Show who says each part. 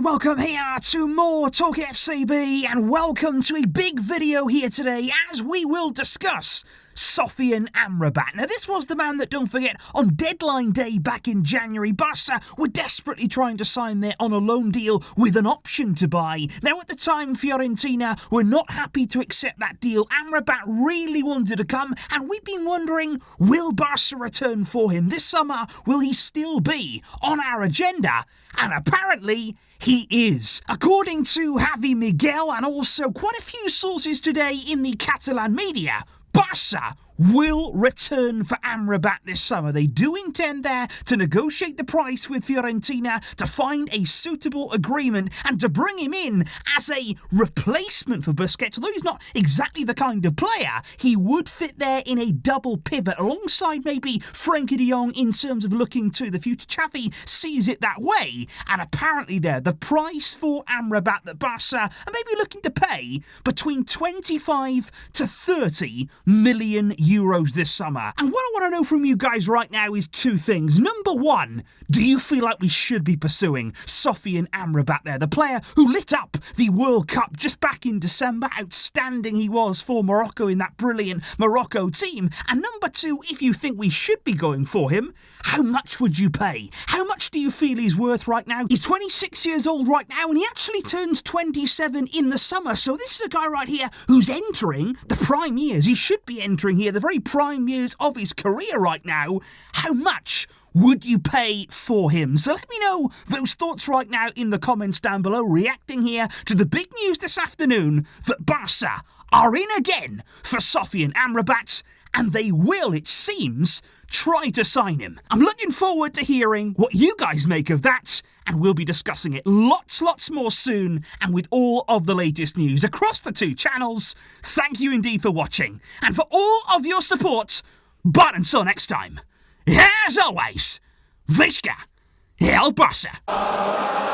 Speaker 1: Welcome here to more Talk FCB and welcome to a big video here today as we will discuss Sofyan Amrabat. Now, this was the man that, don't forget, on deadline day back in January, Barca were desperately trying to sign there on a loan deal with an option to buy. Now, at the time, Fiorentina were not happy to accept that deal. Amrabat really wanted to come, and we've been wondering will Barca return for him this summer? Will he still be on our agenda? And apparently, he is. According to Javi Miguel and also quite a few sources today in the Catalan media, Barca will return for Amrabat this summer. They do intend there to negotiate the price with Fiorentina to find a suitable agreement and to bring him in as a replacement for Busquets. Although he's not exactly the kind of player, he would fit there in a double pivot alongside maybe Frenkie de Jong in terms of looking to the future. Xavi sees it that way, and apparently there the price for Amrabat that Barca are maybe looking to pay between 25 to 30 million euros this summer. And what I want to know from you guys right now is two things. Number one, do you feel like we should be pursuing Sofyan Amrabat there, the player who lit up the World Cup just back in December? Outstanding he was for Morocco in that brilliant Morocco team. And number two, if you think we should be going for him, how much would you pay? How much do you feel he's worth right now? He's 26 years old right now and he actually turns 27 in the summer. So this is a guy right here who's entering the prime years. He should be entering here the very prime years of his career right now. How much would you pay for him? So let me know those thoughts right now in the comments down below, reacting here to the big news this afternoon that Barca are in again for Sofyan Amrabat, and they will, it seems, try to sign him. I'm looking forward to hearing what you guys make of that, and we'll be discussing it lots, lots more soon, and with all of the latest news across the two channels. Thank you indeed for watching, and for all of your support. But until next time, as always, Visca El Barca.